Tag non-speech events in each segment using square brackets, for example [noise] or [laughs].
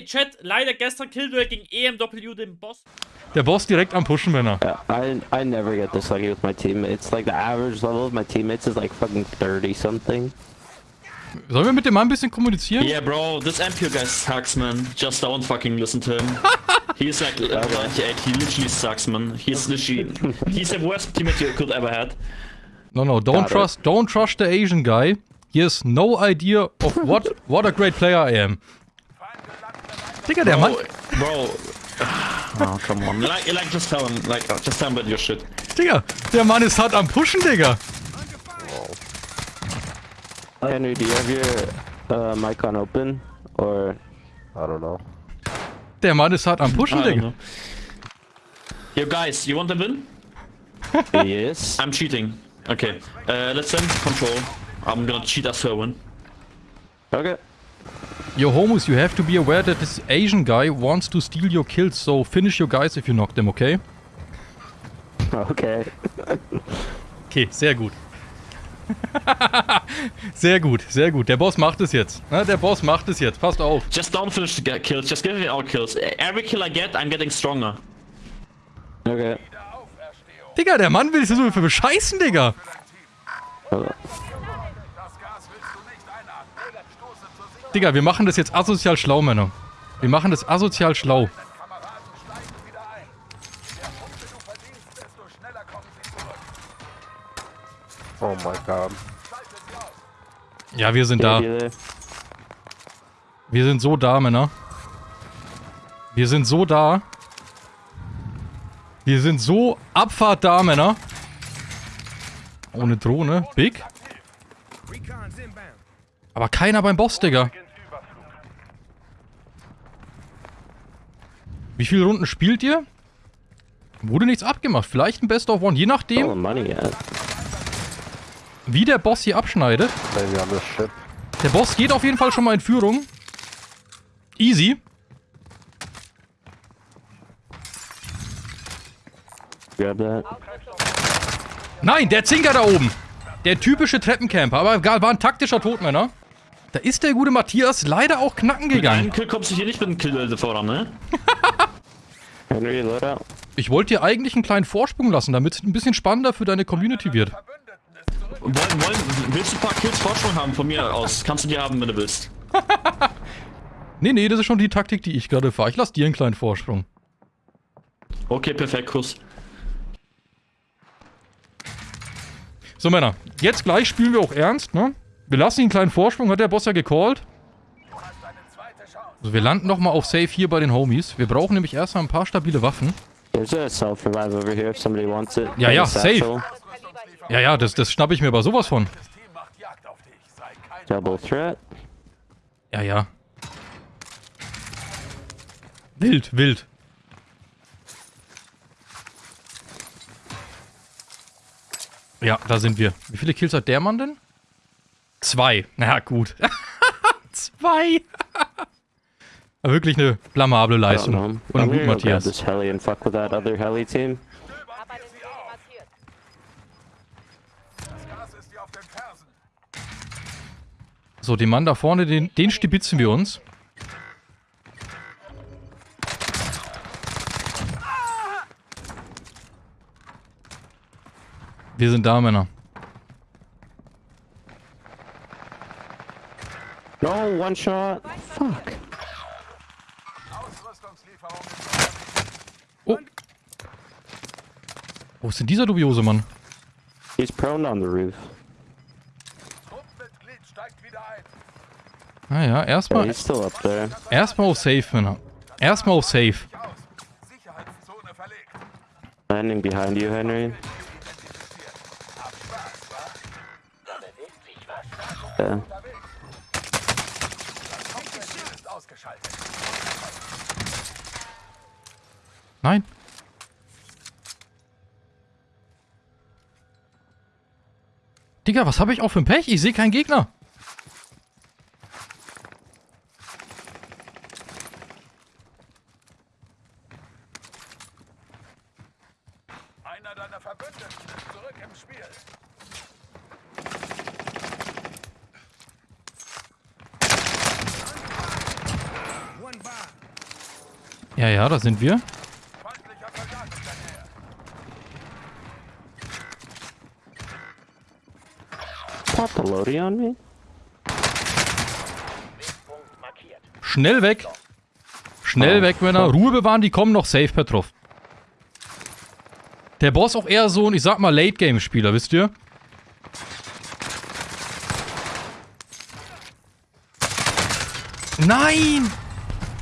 Chat, leider gestern Killduell gegen EMW, den Boss. Der Boss direkt am Pushen, wenn er. Yeah, I I never get this lucky with my teammates. Like the average level of my teammates is like fucking 30 something. Sollen wir mit dem Mann ein bisschen kommunizieren? Yeah, bro, this MP guy sucks, man. Just don't fucking listen to him. [laughs] he's like uh, 98. He literally sucks, man. He's literally he's the worst teammate you could ever had. No, no, don't Got it. trust, don't trust the Asian guy. He has no idea of what, what a great player I am. Digga, der Mann, Bro, oh come on. Like, like just tell him, like, uh, just tell him about your shit. Digga, der Mann ist hart am Pushen, Digga. Henry, do you have your uh, mic on open or I don't know. Der Mann ist hart am Pushen, Digga. know. Yo, guys, you want to win? [laughs] yes? I'm cheating. Okay, uh, let's end control. I'm gonna cheat us to a win. Okay. Yo, homus, you have to be aware that this Asian guy wants to steal your kills, so finish your guys if you knock them, okay? Okay. Okay, sehr gut. [laughs] sehr gut, sehr gut. Der Boss macht es jetzt. Ne? Der Boss macht es jetzt. Passt auf. Just don't finish the kills, just give me all kills. Every kill I get, I'm getting stronger. Okay. Digga, der Mann will sich so für bescheißen, Digga. Digga, wir machen das jetzt asozial schlau, Männer. Wir machen das asozial schlau. Oh my god. Ja, wir sind da. Wir sind so da, Männer. Wir sind so da. Wir sind so Abfahrt da, Männer. Ohne Drohne. Big. Aber keiner beim Boss, Digga. Wie viele Runden spielt ihr? Wurde nichts abgemacht. Vielleicht ein Best of One. Je Oh, nachdem, money, yeah. wie der Boss hier abschneidet. Der Boss geht auf jeden Fall schon mal in Führung. Easy. Grab that. Nein, der Zinker da oben. Der typische Treppencamper. Aber egal, war ein taktischer Todmänner. Da ist der gute Matthias leider auch knacken Mit einem gegangen. Kill kommst du hier nicht mit dem Kill voran, ne? [laughs] Ich wollte dir eigentlich einen kleinen Vorsprung lassen, damit es ein bisschen spannender für deine Community wird. Wollen, wollen, willst du ein paar Kills Vorsprung haben von mir aus? Kannst du die haben, wenn du willst. [laughs] Nee, nee, das ist schon die Taktik, die ich gerade fahre. Ich lasse dir einen kleinen Vorsprung. Okay, perfekt, Kuss. So, Männer. Jetzt gleich spielen wir auch ernst, ne? Wir lassen ihn einen kleinen Vorsprung, hat der Boss ja gecallt. Also wir landen nochmal auf Safe hier bei den Homies. Wir brauchen nämlich erstmal ein paar stabile Waffen. There's a self-revive over here if somebody wants it. Ja, ja, safe. Ja, ja, das, das schnapp ich mir aber sowas von. Double threat. Ja, ja. Wild, wild. Ja, da sind wir. Wie viele Kills hat der Mann denn? Zwei. Na gut. [laughs] Zwei. Wirklich eine blamable Leistung. Von guten go grab Matthias. this heli and fuck with that other heli team. Hab eine Ziele markiert. So, den Mann da vorne, den, den stibitzen wir uns. Wir sind da, Männer. No, one shot. Fuck. Wo ist denn dieser dubiose Mann? He's prone on the roof. Ah ja, Yeah, erstmal he's still up there. erstmal auf Safe, Männer. Erstmal auf Safe. Landing behind you, Henry. Yeah. Nein. Digga, was habe ich auch für ein Pech? Ich sehe keinen Gegner. Einer deiner Verbündeten ist zurück im Spiel. Ja, ja, da sind wir. Feindlicher Soldat in der Nähe. Pop the loadie on me. Schnell weg. Schnell Oh, weg, Männer. fuck. Ruhe bewahren, die kommen noch safe, Petrov. Der Boss auch eher so ein, ich sag mal, Late-Game-Spieler, wisst ihr? Nein!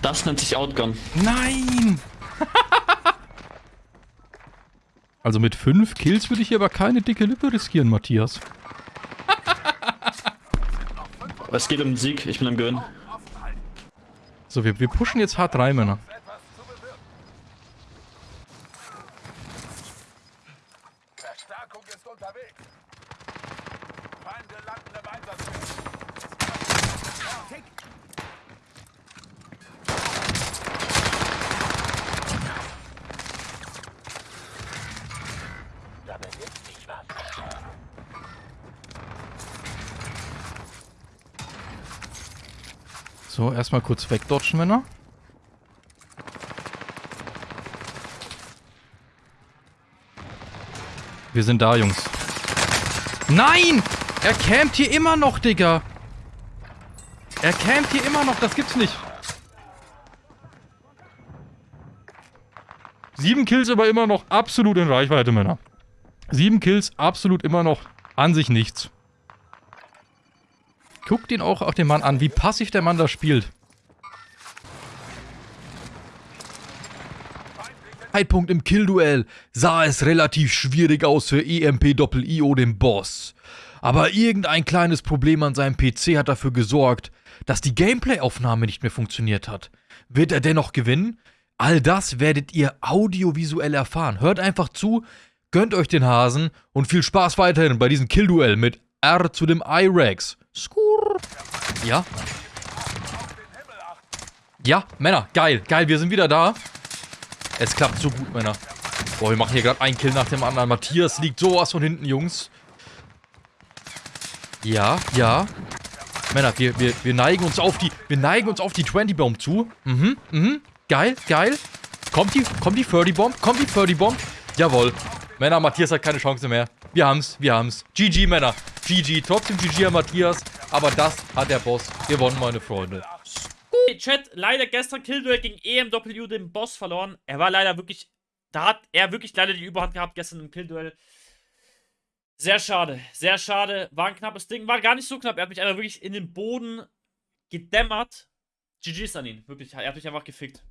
Das nennt sich Outgun. Nein! [laughs] also mit fünf Kills würde ich hier aber keine dicke Lippe riskieren, Matthias. Es geht um den Sieg, ich bin am Gewinn. So, wir, wir pushen jetzt hart rein, Männer. Etwas zu bewirken. Verstärkung ist unterwegs. Feinde landen im Einsatz. So, erstmal kurz wegdodgen, Männer. Wir sind da, Jungs. Nein! Er campt hier immer noch, Digga. Er campt hier immer noch, das gibt's nicht. Sieben Kills aber immer noch absolut in Reichweite, Männer. Sieben Kills absolut immer noch an sich nichts. Guckt ihn auch, auch den Mann an, wie passiv der Mann da spielt. Zeitpunkt im Killduell sah es relativ schwierig aus für EMP-Doppel-IO, den Boss. Aber irgendein kleines Problem an seinem PC hat dafür gesorgt, dass die Gameplay-Aufnahme nicht mehr funktioniert hat. Wird er dennoch gewinnen? All das werdet ihr audiovisuell erfahren. Hört einfach zu, gönnt euch den Hasen und viel Spaß weiterhin bei diesem Killduell mit R zu dem I-Rex. Skur. Ja. Ja, Männer, geil, geil, wir sind wieder da. Es klappt so gut, Männer. Boah, wir machen hier gerade einen Kill nach dem anderen. Matthias liegt sowas von hinten, Jungs. Ja, ja. Männer, wir, wir, wir neigen uns auf die, wir neigen uns auf die 20 Bomb zu. Mhm, mhm. Geil, geil. Kommt die, kommt die 30 Bomb? Kommt die 30 Bomb? Jawohl. Männer, Matthias hat keine Chance mehr. Wir haben's, wir haben's. GG, Männer. GG. Trotzdem GG an Matthias. Aber das hat der Boss gewonnen, meine Freunde. Chat, leider gestern Killduell gegen EMW den Boss verloren. Er war leider wirklich. Da hat er wirklich leider die Überhand gehabt gestern im Killduell. Sehr schade, sehr schade. War ein knappes Ding. War gar nicht so knapp. Er hat mich einfach wirklich in den Boden gedämmert. GG's an ihn. Wirklich. Er hat mich einfach gefickt.